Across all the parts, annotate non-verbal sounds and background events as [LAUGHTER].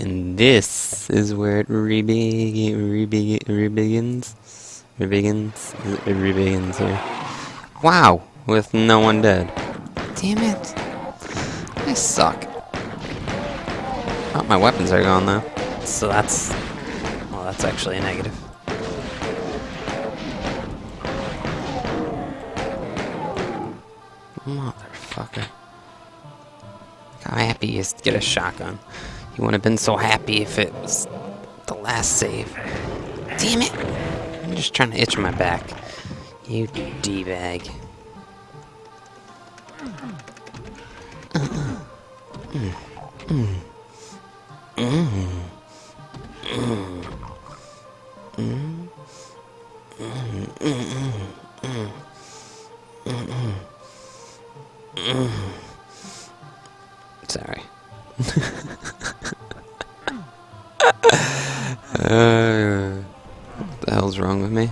And this is where it rebeg rebeg rebegins. Rebegins. It rebegins here. Wow! With no one dead. Damn it. I suck. Oh, my weapons are gone though. So that's... Well, that's actually a negative. Motherfucker. Look how happy he is to get a shotgun. He wouldn't have been so happy if it was the last save. Damn it! I'm just trying to itch my back. You D-bag. Sorry. Uh, what the hell's wrong with me?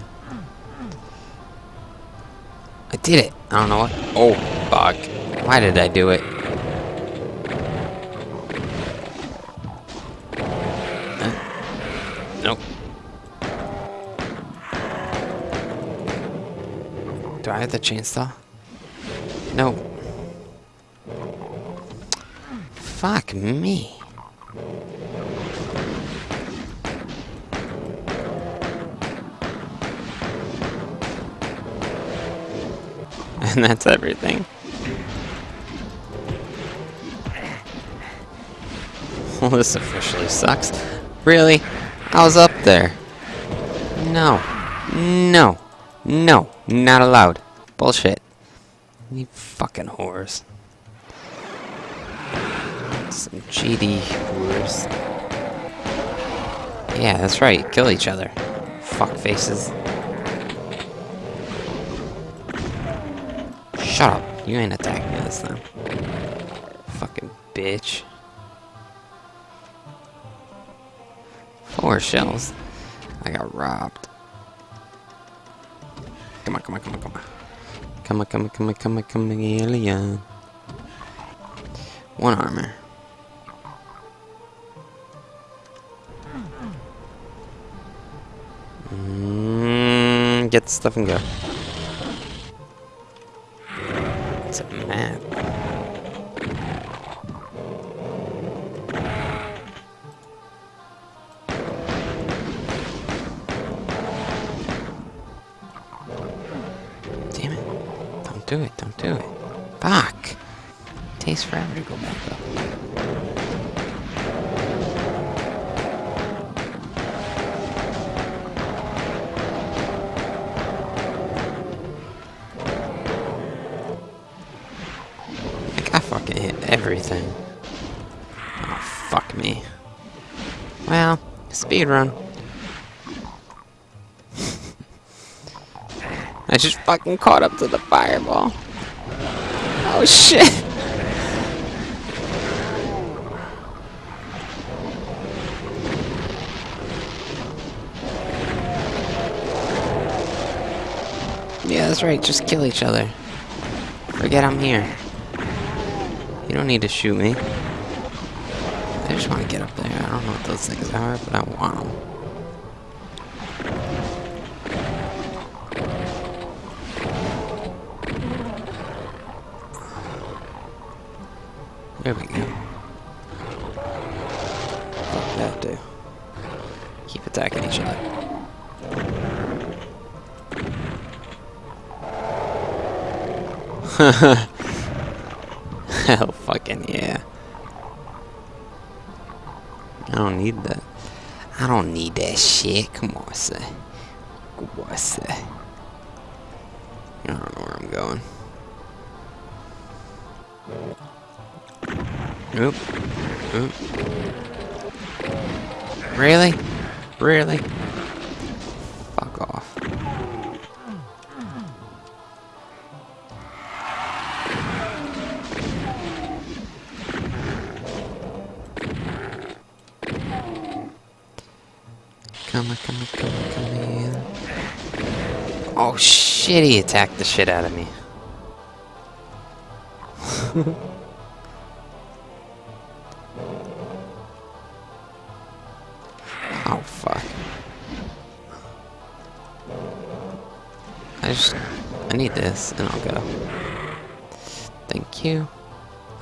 I did it. I don't know what. Oh, fuck. Why did I do it? Uh, nope. Do I have the chainsaw? No. Fuck me. And that's everything. [LAUGHS] Well, this officially sucks. Really? I was up there. No. No. No. Not allowed. Bullshit. You fucking whores. Some GD whores. Yeah, that's right. Kill each other. Fuck faces. Shut up. You ain't attacking this time. Fucking bitch. Four shells. I got robbed. Come on, come on, come on, come on. Come on, come on, come on, come on, come on, alien. One armor. Mm, get stuff and go. Do it, don't do it. Fuck! takes forever to go back up. Like, I fucking hit everything. Oh, fuck me. Well, speed run. I just fucking caught up to the fireball. Oh shit! Yeah, that's right, just kill each other. Forget I'm here. You don't need to shoot me. I just want to get up there. I don't know what those things are, but I want them. There we go. Fuck that. Keep attacking each other. [LAUGHS] Hell fucking yeah. I don't need that. I don't need that shit. Come on, say. Come on, say. I don't know where I'm going. Oop. Oop. Really? Really? Fuck off. Come on, come on, come on, come in. Oh shit, he attacked the shit out of me. [LAUGHS] I just... I need this, and I'll go. Thank you.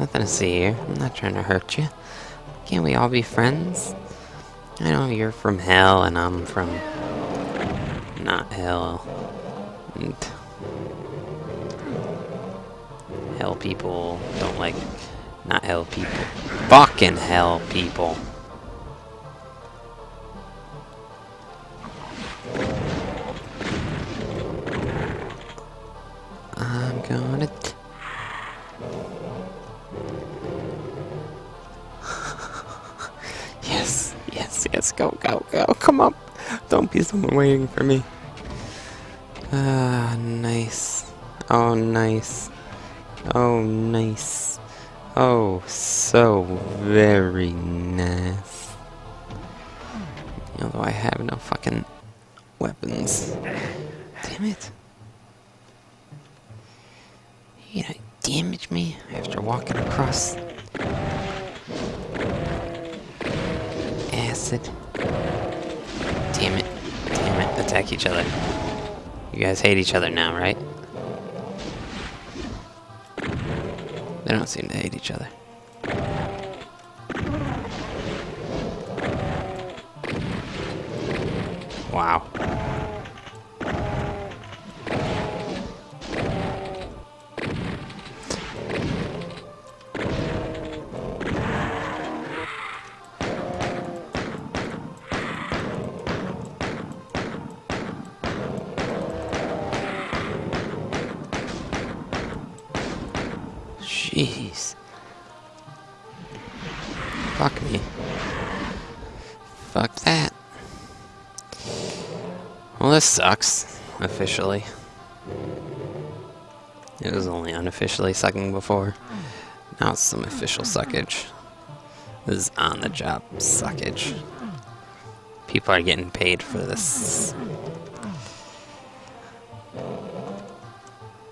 Nothing to see here. I'm not trying to hurt you. Can't we all be friends? I know you're from hell, and I'm from... Not hell. And... Hell people don't like... Not hell people. Fucking hell people. Yes, go, go, go, come up. Don't be someone waiting for me. Ah, nice. Oh, nice. Oh, nice. Oh, so very nice. Although I have no fucking weapons. Damn it. You gonna damage me after walking across acid? Damn it. Damn it. Attack each other. You guys hate each other now, right? They don't seem to hate each other. Wow. Jeez. Fuck me. Fuck that. Well, this sucks, officially. It was only unofficially sucking before. Now it's some official suckage. This is on-the-job suckage. People are getting paid for this.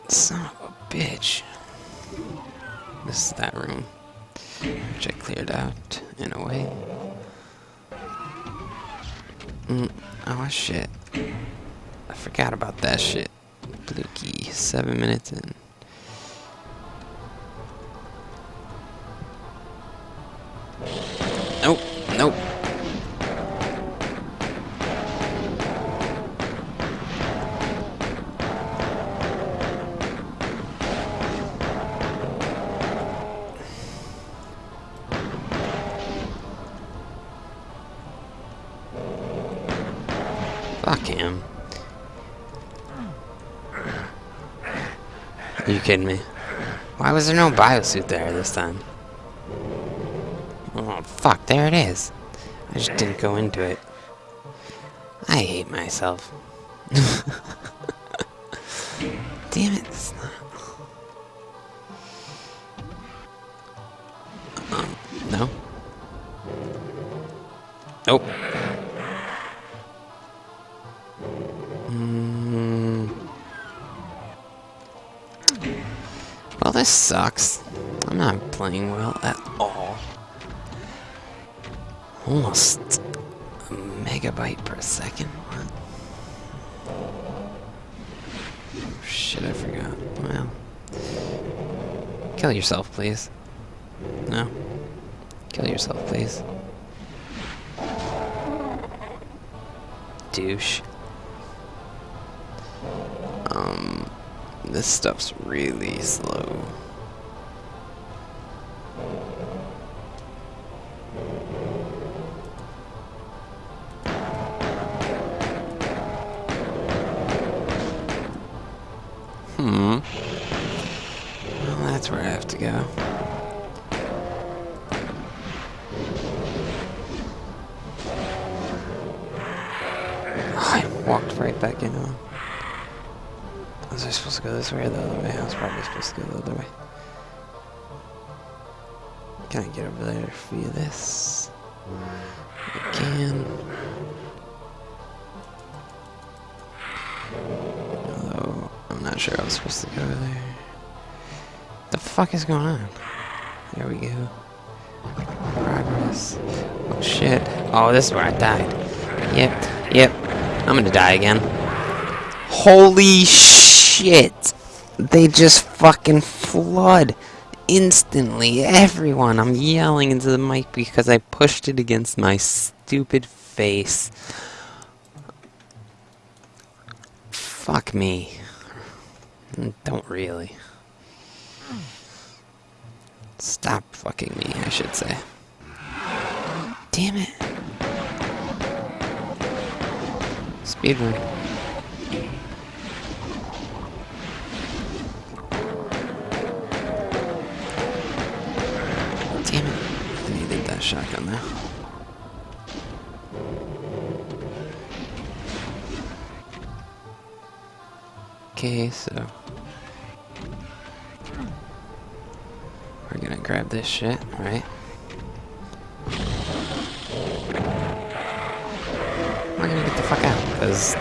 Son of a bitch. This is that room, which I cleared out in a way. Mm, oh shit. I forgot about that shit. Blue key, seven minutes in. Him. Are you kidding me? Why was there no biosuit there this time? Oh, fuck, there it is. I just didn't go into it. I hate myself. [LAUGHS] Damn it. it's not- Um, no? Nope. This sucks. I'm not playing well at all. Almost a megabyte per second. What? Oh, shit, I forgot. Well. Kill yourself, please. No. Kill yourself, please. Douche. This stuff's really slow. Hmm. Well, that's where I have to go. I walked right back into him. Was I supposed to go this way or the other way? I was probably supposed to go the other way. Can I get over there via this? I can. Although, I'm not sure I was supposed to go over there. The fuck is going on? There we go. Progress. Oh shit. Oh, this is where I died. Yep, yep. I'm gonna die again. Holy sh! Shit! They just fucking flood instantly. Everyone, I'm yelling into the mic because I pushed it against my stupid face. Fuck me. Don't really. Stop fucking me, I should say. Damn it. Speedrun. Shotgun there. Okay, so... We're gonna grab this shit, right? We're gonna get the fuck out, because...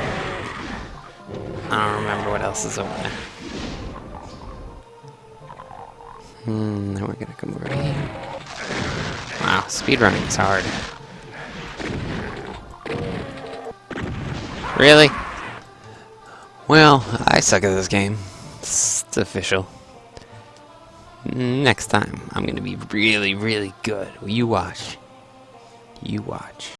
I don't remember what else is over there. Hmm, then we're gonna come over here. Speedrunning is hard. Really? Well, I suck at this game. It's official. Next time, I'm gonna be really, really good. You watch. You watch.